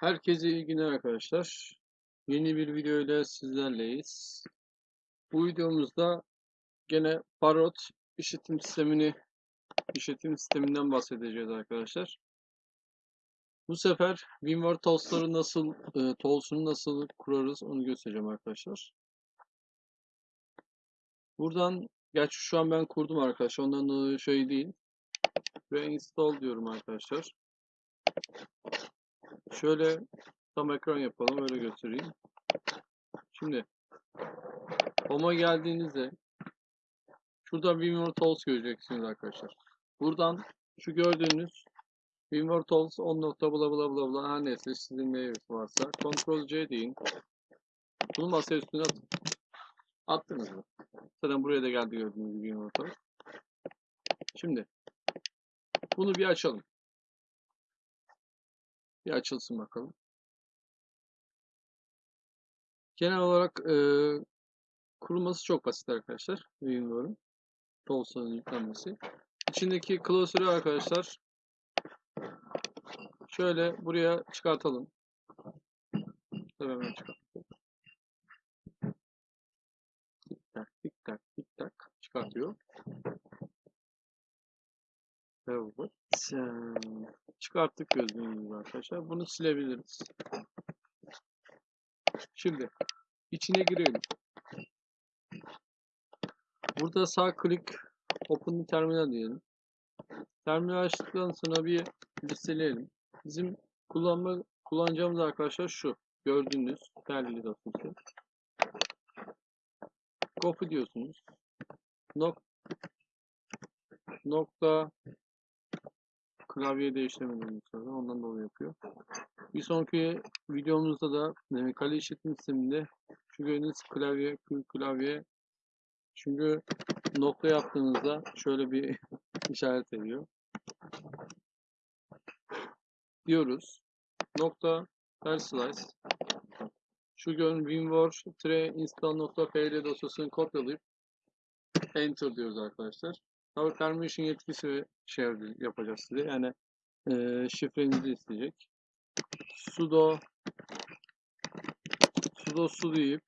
Herkese iyi günler arkadaşlar. Yeni bir video ile sizlerleyiz. Bu videomuzda gene Parrot işletim sistemini işletim sisteminden bahsedeceğiz arkadaşlar. Bu sefer WinWord Tools'ları nasıl e, Tools'unu nasıl kurarız onu göstereceğim arkadaşlar. Buradan gerçi şu an ben kurdum arkadaşlar. Ondan şey değil. Ve install diyorum arkadaşlar. Şöyle tam ekran yapalım öyle göstereyim. Şimdi Home'a geldiğinizde şurada WinWord Tools göreceksiniz arkadaşlar. Buradan şu gördüğünüz WinWord Tools 10 nokta bla bla bla bla her neyse sizin ne varsa Ctrl C deyin. Bunu masa üstüne atın. Attınız mı? Zaten buraya da geldi gördüğünüz gibi WinWord Tools. Şimdi bunu bir açalım. Bir açılsın bakalım. Genel olarak e, kurulması çok basit arkadaşlar. WinRAR'ın Tools'un yüklenmesi. İçindeki klasörü arkadaşlar şöyle buraya çıkartalım. Tabii hemen çıkartalım. Tik tak tik tak tik tak çıkartıyor. Evet. Çıkarttık gördüğünüz gibi arkadaşlar. Bunu silebiliriz. Şimdi içine girelim. Burada sağ klik Open Terminal diyelim. Terminal açtıktan sonra bir listeleyelim. Bizim kullanma kullanacağımız arkadaşlar şu. Gördüğünüz değerli dosyası. Copy diyorsunuz. Nok nokta klavye değiştirmediğimiz sonra ondan dolayı yapıyor. Bir sonraki videomuzda da e, kale işletim sisteminde şu gördüğünüz klavye klavye çünkü nokta yaptığınızda şöyle bir işaret ediyor. Diyoruz. Nokta ters slice şu gördüğünüz winwar tre install nokta pl dosyasını kopyalayıp enter diyoruz arkadaşlar. Tabii permission yetkisi şey yapacağız size. Yani e, şifrenizi isteyecek. sudo sudo su deyip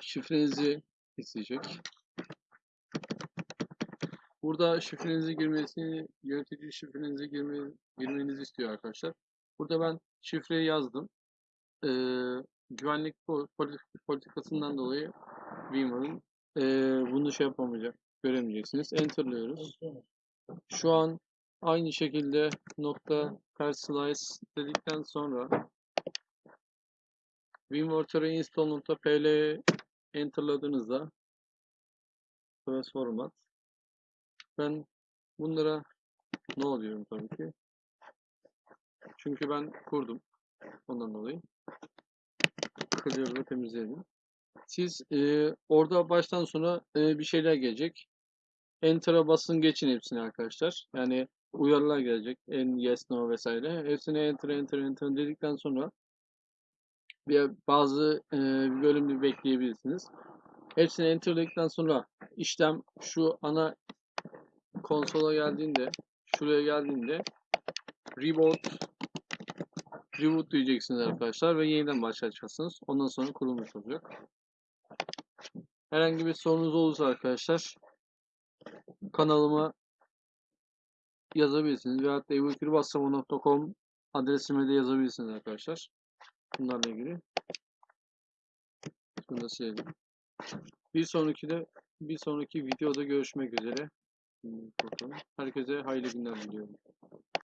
şifrenizi isteyecek. Burada şifrenizi girmesini, yönetici şifrenizi girme, girmenizi istiyor arkadaşlar. Burada ben şifreyi yazdım e, güvenlik politikasından dolayı WinRAR'ın e, bunu şey yapamayacak, göremeyeceksiniz. Enter'lıyoruz. Şu an aynı şekilde nokta per slice dedikten sonra WinWorter install.pl enterladığınızda burası format ben bunlara ne oluyorum tabii ki çünkü ben kurdum ondan dolayı clear ve temizleyelim. Siz e, orada baştan sona e, bir şeyler gelecek. Enter'a basın geçin hepsini arkadaşlar. Yani uyarılar gelecek. En yes no vesaire. Hepsini enter enter enter dedikten sonra bir bazı e, bölümü bekleyebilirsiniz. Hepsini enter dedikten sonra işlem şu ana konsola geldiğinde şuraya geldiğinde reboot reboot diyeceksiniz arkadaşlar ve yeniden başlatacaksınız. Ondan sonra kurulmuş olacak. Herhangi bir sorunuz olursa arkadaşlar kanalıma yazabilirsiniz. Veyahut da ebukirbassamı.com adresime de yazabilirsiniz arkadaşlar. Bunlarla ilgili. Bunu da silelim. Bir sonraki de bir sonraki videoda görüşmek üzere. Herkese hayırlı günler diliyorum.